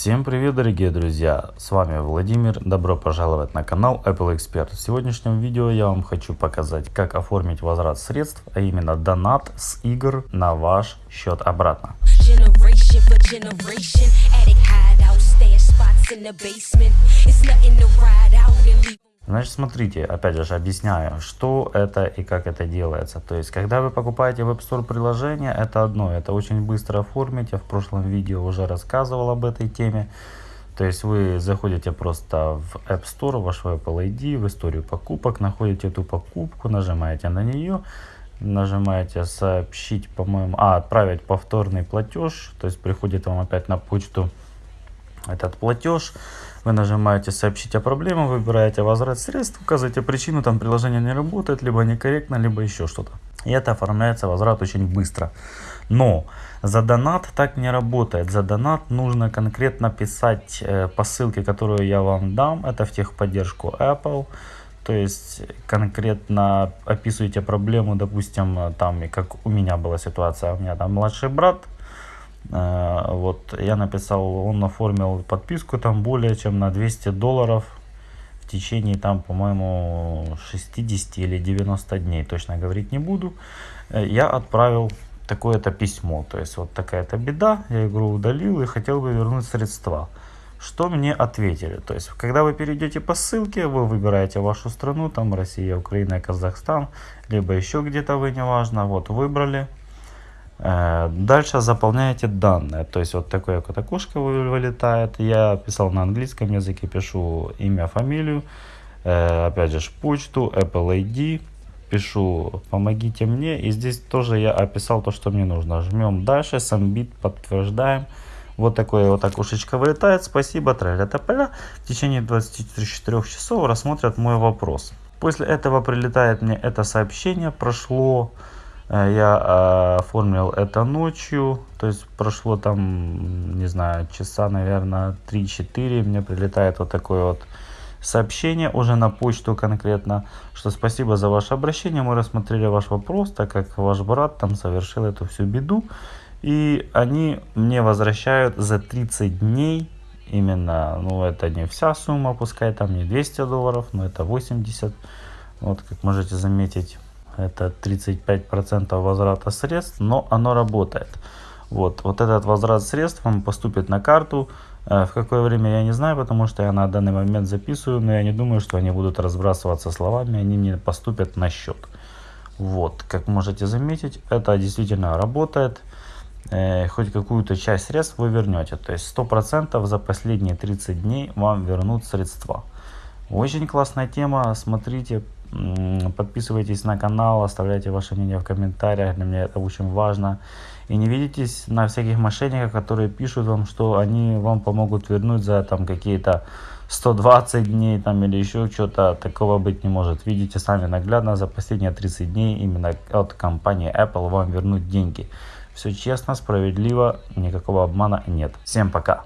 Всем привет дорогие друзья, с вами Владимир, добро пожаловать на канал Apple Expert. В сегодняшнем видео я вам хочу показать, как оформить возврат средств, а именно донат с игр на ваш счет обратно. Generation Значит, смотрите, опять же объясняю, что это и как это делается. То есть, когда вы покупаете в App Store приложение, это одно, это очень быстро оформить. Я в прошлом видео уже рассказывал об этой теме. То есть, вы заходите просто в App Store, ваш Apple ID, в историю покупок, находите эту покупку, нажимаете на нее, нажимаете сообщить, по-моему, а, отправить повторный платеж. То есть, приходит вам опять на почту этот платеж. Вы нажимаете «Сообщить о проблеме», выбираете «Возврат средств», указываете причину, там приложение не работает, либо некорректно, либо еще что-то. И это оформляется возврат очень быстро. Но за донат так не работает. За донат нужно конкретно писать э, по ссылке, которую я вам дам. Это в техподдержку Apple. То есть конкретно описываете проблему, допустим, там, как у меня была ситуация. У меня там младший брат Э, вот я написал, он оформил подписку там более чем на 200 долларов в течение там, по-моему, 60 или 90 дней, точно говорить не буду. Э, я отправил такое-то письмо, то есть вот такая-то беда, я игру удалил и хотел бы вернуть средства. Что мне ответили? То есть, когда вы перейдете по ссылке, вы выбираете вашу страну, там Россия, Украина, Казахстан, либо еще где-то вы, неважно, вот выбрали, Э, дальше заполняете данные, то есть вот такое вот окошко вылетает. Я писал на английском языке, пишу имя, фамилию, э, опять же почту, Apple ID, пишу помогите мне. И здесь тоже я описал то, что мне нужно. Жмем дальше, Submit, подтверждаем. Вот такое вот окошечко вылетает. Спасибо, трэля тополя. В течение 24 часов рассмотрят мой вопрос. После этого прилетает мне это сообщение. Прошло Э, я э, оформил это ночью, то есть прошло там, не знаю, часа, наверное, 3-4, мне прилетает вот такое вот сообщение уже на почту конкретно, что спасибо за ваше обращение, мы рассмотрели ваш вопрос, так как ваш брат там совершил эту всю беду, и они мне возвращают за 30 дней, именно, ну это не вся сумма, пускай там не 200 долларов, но это 80, вот как можете заметить это 35% возврата средств, но оно работает. Вот, вот этот возврат средств вам поступит на карту. Э, в какое время я не знаю, потому что я на данный момент записываю, но я не думаю, что они будут разбрасываться словами, они мне поступят на счет. Вот, как можете заметить, это действительно работает. Э, хоть какую-то часть средств вы вернете. То есть 100% за последние 30 дней вам вернут средства. Очень классная тема, смотрите, Подписывайтесь на канал, оставляйте ваше мнение в комментариях, для меня это очень важно. И не видитесь на всяких мошенников, которые пишут вам, что они вам помогут вернуть за там какие-то 120 дней там или еще что-то. Такого быть не может. Видите сами наглядно, за последние 30 дней именно от компании Apple вам вернуть деньги. Все честно, справедливо, никакого обмана нет. Всем пока!